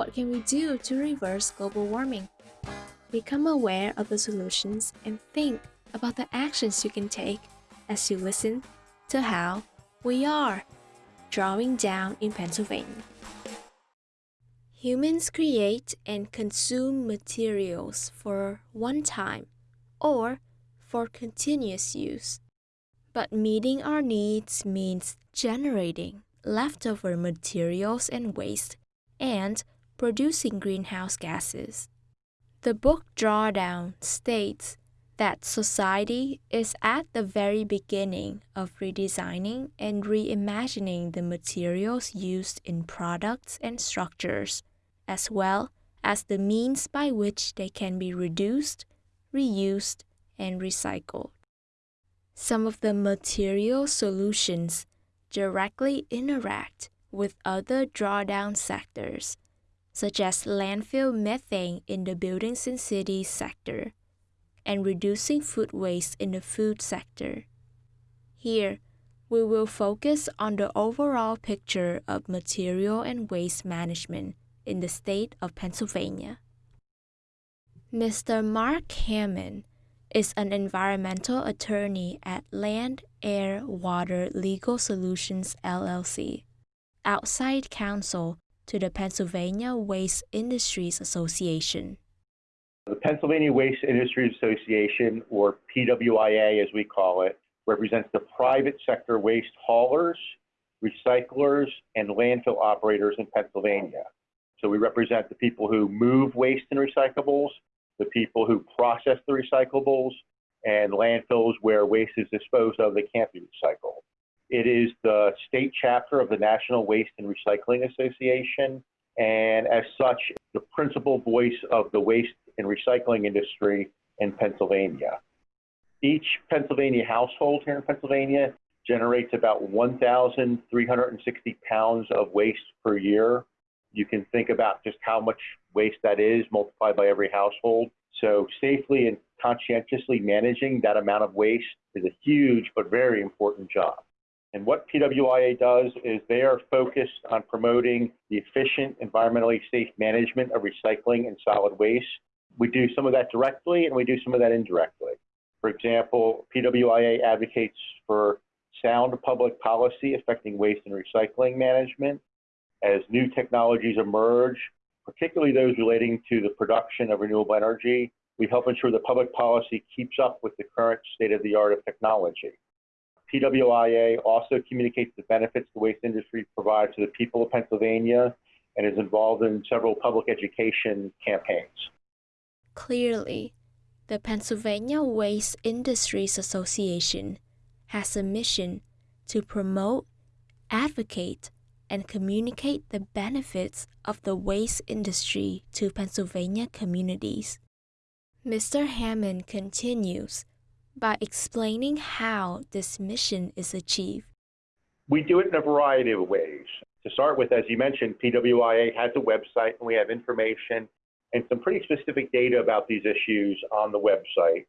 What can we do to reverse global warming? Become aware of the solutions and think about the actions you can take as you listen to how we are drawing down in Pennsylvania. Humans create and consume materials for one time or for continuous use. But meeting our needs means generating leftover materials and waste and producing greenhouse gases. The book Drawdown states that society is at the very beginning of redesigning and reimagining the materials used in products and structures as well as the means by which they can be reduced, reused, and recycled. Some of the material solutions directly interact with other drawdown sectors, such as landfill methane in the buildings and cities sector and reducing food waste in the food sector. Here, we will focus on the overall picture of material and waste management in the state of Pennsylvania. Mr. Mark Hammond is an environmental attorney at Land, Air, Water Legal Solutions LLC, outside counsel to the Pennsylvania Waste Industries Association. The Pennsylvania Waste Industries Association, or PWIA as we call it, represents the private sector waste haulers, recyclers, and landfill operators in Pennsylvania. So we represent the people who move waste and recyclables, the people who process the recyclables, and landfills where waste is disposed of that can't be recycled. It is the state chapter of the National Waste and Recycling Association, and as such, the principal voice of the waste and recycling industry in Pennsylvania. Each Pennsylvania household here in Pennsylvania generates about 1,360 pounds of waste per year you can think about just how much waste that is multiplied by every household. So safely and conscientiously managing that amount of waste is a huge but very important job. And what PWIA does is they are focused on promoting the efficient, environmentally safe management of recycling and solid waste. We do some of that directly and we do some of that indirectly. For example, PWIA advocates for sound public policy affecting waste and recycling management as new technologies emerge, particularly those relating to the production of renewable energy, we help ensure that public policy keeps up with the current state of the art of technology. PWIA also communicates the benefits the waste industry provides to the people of Pennsylvania and is involved in several public education campaigns. Clearly, the Pennsylvania Waste Industries Association has a mission to promote, advocate, and communicate the benefits of the waste industry to Pennsylvania communities. Mr. Hammond continues by explaining how this mission is achieved. We do it in a variety of ways. To start with, as you mentioned, PWIA has a website and we have information and some pretty specific data about these issues on the website.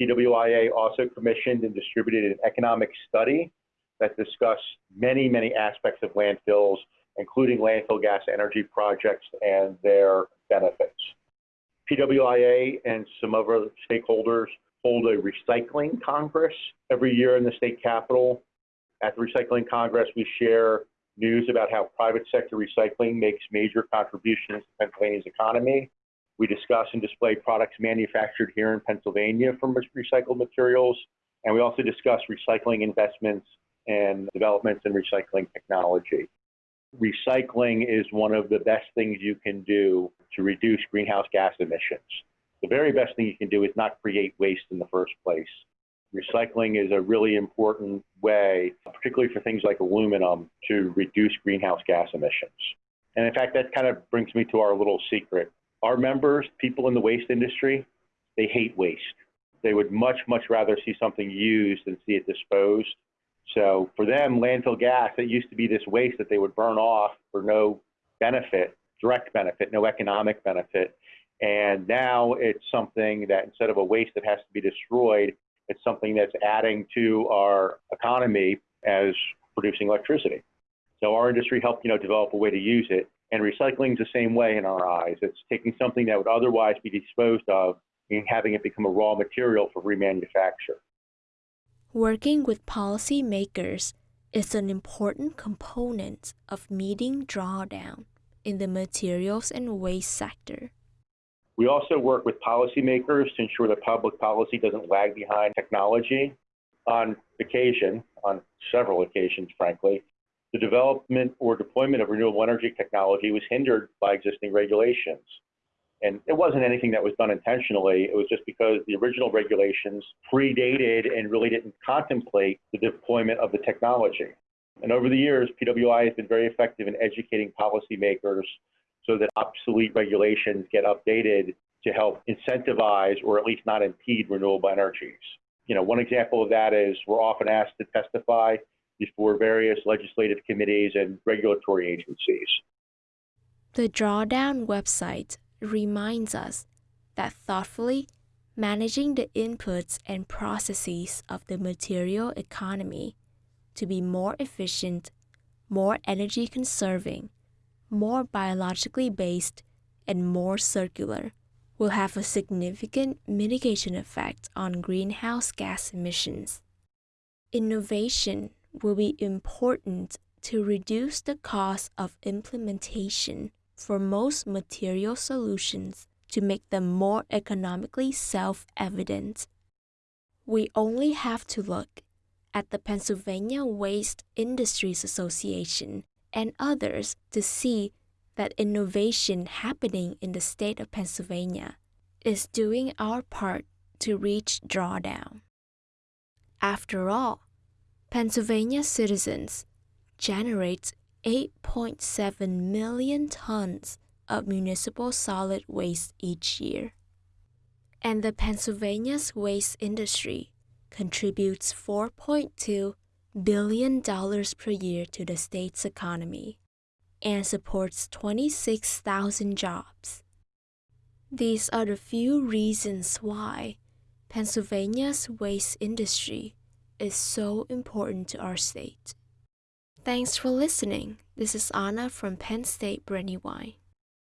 PWIA also commissioned and distributed an economic study that discuss many, many aspects of landfills, including landfill gas energy projects and their benefits. PWIA and some other stakeholders hold a recycling congress every year in the state capitol. At the recycling congress, we share news about how private sector recycling makes major contributions to Pennsylvania's economy. We discuss and display products manufactured here in Pennsylvania from recycled materials, and we also discuss recycling investments and developments in recycling technology. Recycling is one of the best things you can do to reduce greenhouse gas emissions. The very best thing you can do is not create waste in the first place. Recycling is a really important way, particularly for things like aluminum, to reduce greenhouse gas emissions. And in fact, that kind of brings me to our little secret. Our members, people in the waste industry, they hate waste. They would much, much rather see something used than see it disposed. So for them, landfill gas, it used to be this waste that they would burn off for no benefit, direct benefit, no economic benefit. And now it's something that instead of a waste that has to be destroyed, it's something that's adding to our economy as producing electricity. So our industry helped, you know, develop a way to use it. And recycling is the same way in our eyes. It's taking something that would otherwise be disposed of and having it become a raw material for remanufacture. Working with policymakers is an important component of meeting drawdown in the materials and waste sector. We also work with policymakers to ensure that public policy doesn't lag behind technology. On occasion, on several occasions, frankly, the development or deployment of renewable energy technology was hindered by existing regulations. And it wasn't anything that was done intentionally. It was just because the original regulations predated and really didn't contemplate the deployment of the technology. And over the years, PWI has been very effective in educating policymakers so that obsolete regulations get updated to help incentivize or at least not impede renewable energies. You know, one example of that is we're often asked to testify before various legislative committees and regulatory agencies. The Drawdown website reminds us that thoughtfully managing the inputs and processes of the material economy to be more efficient, more energy conserving, more biologically based, and more circular will have a significant mitigation effect on greenhouse gas emissions. Innovation will be important to reduce the cost of implementation for most material solutions to make them more economically self-evident. We only have to look at the Pennsylvania Waste Industries Association and others to see that innovation happening in the state of Pennsylvania is doing our part to reach drawdown. After all, Pennsylvania citizens generate 8.7 million tons of municipal solid waste each year. And the Pennsylvania's waste industry contributes $4.2 billion dollars per year to the state's economy and supports 26,000 jobs. These are the few reasons why Pennsylvania's waste industry is so important to our state. Thanks for listening. This is Anna from Penn State Brandywine.